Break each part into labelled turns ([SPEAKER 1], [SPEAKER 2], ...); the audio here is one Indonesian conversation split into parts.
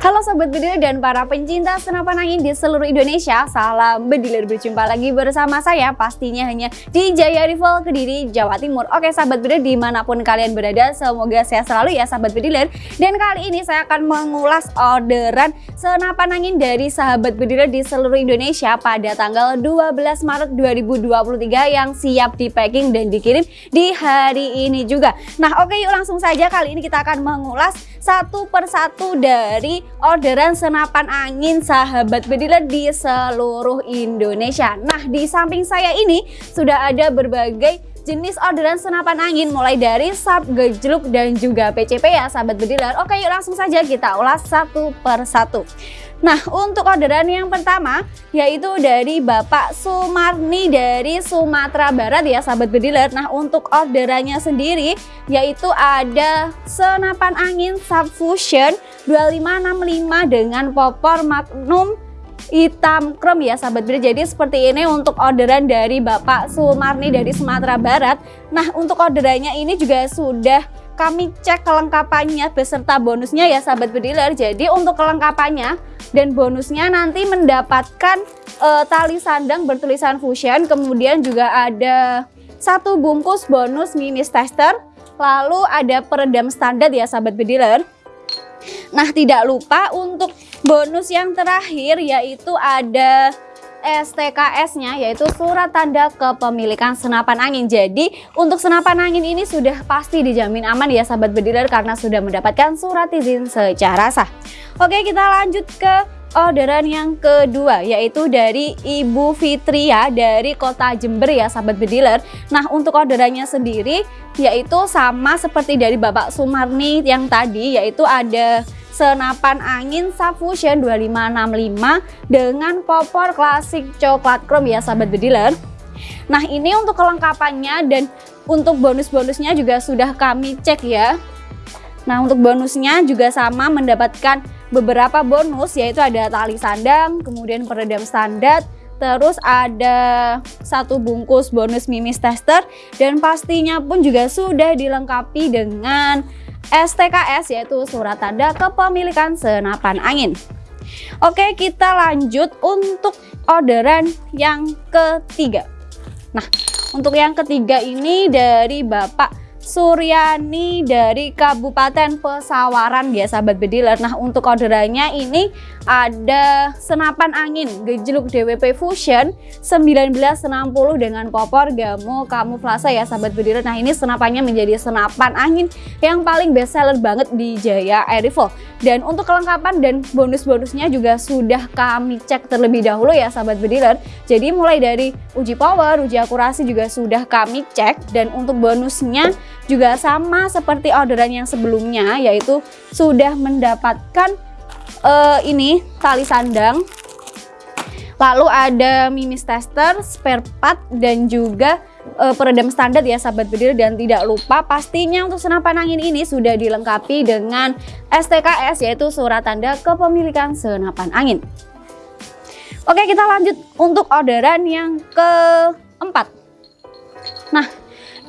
[SPEAKER 1] Halo Sobat Bediler dan para pencinta senapan angin di seluruh Indonesia Salam Bediler berjumpa lagi bersama saya pastinya hanya di Jaya Rival Kediri, Jawa Timur. Oke Sahabat Bediler di mana pun kalian berada semoga sehat selalu ya Sahabat Bediler Dan kali ini saya akan mengulas orderan senapan angin dari Sahabat Bediler di seluruh Indonesia Pada tanggal 12 Maret 2023 yang siap di packing dan dikirim di hari ini juga. Nah oke yuk langsung saja. Kali ini kita akan mengulas satu persatu dari orderan senapan angin sahabat bediler di seluruh Indonesia. Nah di samping saya ini sudah ada berbagai jenis orderan senapan angin mulai dari sub, gejluk dan juga PCP ya sahabat bediler. Oke yuk langsung saja kita ulas satu per satu. Nah untuk orderan yang pertama yaitu dari Bapak Sumarni dari Sumatera Barat ya sahabat bediler Nah untuk orderannya sendiri yaitu ada senapan angin Subfusion 2565 dengan popor Magnum hitam krem ya sahabat bediler Jadi seperti ini untuk orderan dari Bapak Sumarni dari Sumatera Barat. Nah untuk orderannya ini juga sudah kami cek kelengkapannya beserta bonusnya ya sahabat bediler Jadi untuk kelengkapannya dan bonusnya nanti mendapatkan uh, tali sandang bertulisan Fusion kemudian juga ada satu bungkus bonus mimis tester lalu ada peredam standar ya sahabat bediler nah tidak lupa untuk bonus yang terakhir yaitu ada STKS-nya yaitu surat tanda kepemilikan senapan angin. Jadi untuk senapan angin ini sudah pasti dijamin aman ya sahabat bediler karena sudah mendapatkan surat izin secara sah. Oke kita lanjut ke orderan yang kedua yaitu dari Ibu Fitria dari kota Jember ya sahabat bediler Nah untuk orderannya sendiri yaitu sama seperti dari Bapak Sumarni yang tadi yaitu ada senapan angin Subfusion 2565 dengan popor klasik coklat chrome ya sahabat bediler. Nah ini untuk kelengkapannya dan untuk bonus-bonusnya juga sudah kami cek ya. Nah untuk bonusnya juga sama mendapatkan beberapa bonus yaitu ada tali sandang, kemudian peredam standar, terus ada satu bungkus bonus mimis tester dan pastinya pun juga sudah dilengkapi dengan STKS yaitu surat tanda kepemilikan senapan angin. Oke kita lanjut untuk orderan yang ketiga. Nah untuk yang ketiga ini dari Bapak Suryani dari Kabupaten Pesawaran ya sahabat bediler. Nah untuk orderannya ini ada senapan angin gejluk DWP Fusion 1960 dengan popor gamo kamuflase ya sahabat bediler. Nah ini senapannya menjadi senapan angin yang paling best seller banget di Jaya Air. Dan untuk kelengkapan dan bonus-bonusnya juga sudah kami cek terlebih dahulu ya sahabat bediler. Jadi mulai dari uji power, uji akurasi juga sudah kami cek dan untuk bonusnya juga sama seperti orderan yang sebelumnya yaitu sudah mendapatkan uh, ini tali sandang lalu ada mimis tester, spare part dan juga uh, peredam standar ya sahabat bediler dan tidak lupa pastinya untuk senapan angin ini sudah dilengkapi dengan STKS yaitu surat tanda kepemilikan senapan angin. Oke kita lanjut untuk orderan yang keempat.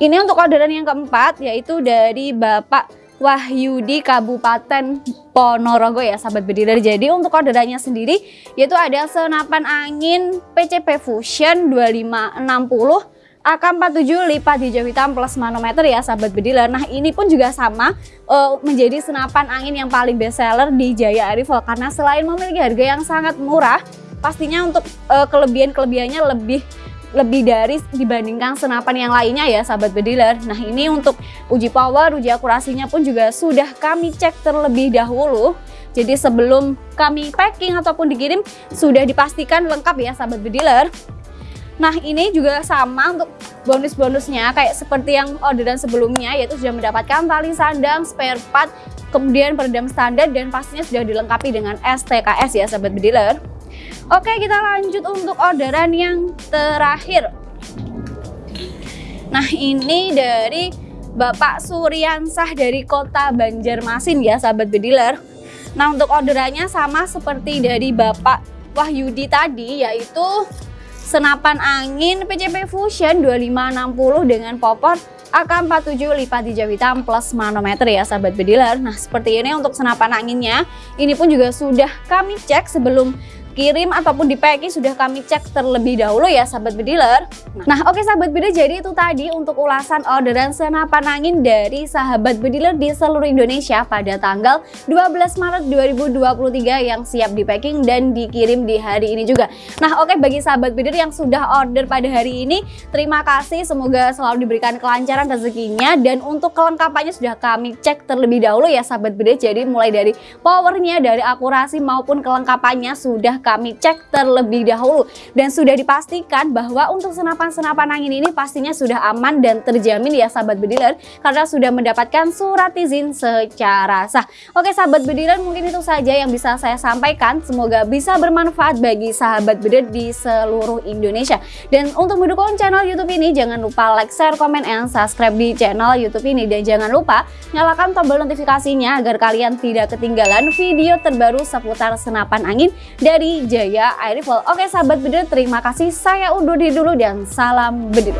[SPEAKER 1] Ini untuk orderan yang keempat yaitu dari Bapak Wahyudi Kabupaten Ponorogo ya sahabat bediler. Jadi untuk orderannya sendiri yaitu ada senapan angin PCP Fusion 2560 AK47 lipat hijau hitam plus manometer ya sahabat bediler. Nah ini pun juga sama uh, menjadi senapan angin yang paling best seller di Jaya Arifel karena selain memiliki harga yang sangat murah pastinya untuk uh, kelebihan-kelebihannya lebih lebih dari dibandingkan senapan yang lainnya ya sahabat bediler. Nah ini untuk uji power, uji akurasinya pun juga sudah kami cek terlebih dahulu. Jadi sebelum kami packing ataupun dikirim sudah dipastikan lengkap ya sahabat bediler. Nah ini juga sama untuk bonus-bonusnya kayak seperti yang orderan sebelumnya yaitu sudah mendapatkan tali sandang, spare part, kemudian peredam standar dan pastinya sudah dilengkapi dengan STKS ya sahabat bediler. Oke kita lanjut untuk orderan yang terakhir Nah ini dari Bapak Suryansah dari kota Banjarmasin ya sahabat bediler Nah untuk orderannya sama seperti dari Bapak Wahyudi tadi yaitu senapan angin PCP Fusion 2560 dengan popor AK47 lipat hijau hitam plus manometer ya sahabat bediler. Nah seperti ini untuk senapan anginnya. Ini pun juga sudah kami cek sebelum kirim ataupun di packing sudah kami cek terlebih dahulu ya sahabat bediler. Nah oke okay, sahabat bediler jadi itu tadi untuk ulasan orderan senapan angin dari sahabat bediler di seluruh Indonesia pada tanggal 12 Maret 2023 yang siap di packing dan dikirim di hari ini juga. Nah oke okay, bagi sahabat bediler yang sudah order pada hari ini terima kasih semoga selalu diberikan kelancaran rezekinya dan untuk kelengkapannya sudah kami cek terlebih dahulu ya sahabat bediler jadi mulai dari powernya dari akurasi maupun kelengkapannya sudah kami cek terlebih dahulu. Dan sudah dipastikan bahwa untuk senapan-senapan angin ini pastinya sudah aman dan terjamin ya sahabat bediler karena sudah mendapatkan surat izin secara sah. Oke sahabat bediler mungkin itu saja yang bisa saya sampaikan. Semoga bisa bermanfaat bagi sahabat bediler di seluruh Indonesia. Dan untuk mendukung channel YouTube ini jangan lupa like, share, komen, and subscribe di channel YouTube ini. Dan jangan lupa nyalakan tombol notifikasinya agar kalian tidak ketinggalan video terbaru seputar senapan angin dari Jaya Air Rifle. Oke sahabat bedil terima kasih saya undur diri dulu dan salam bedil.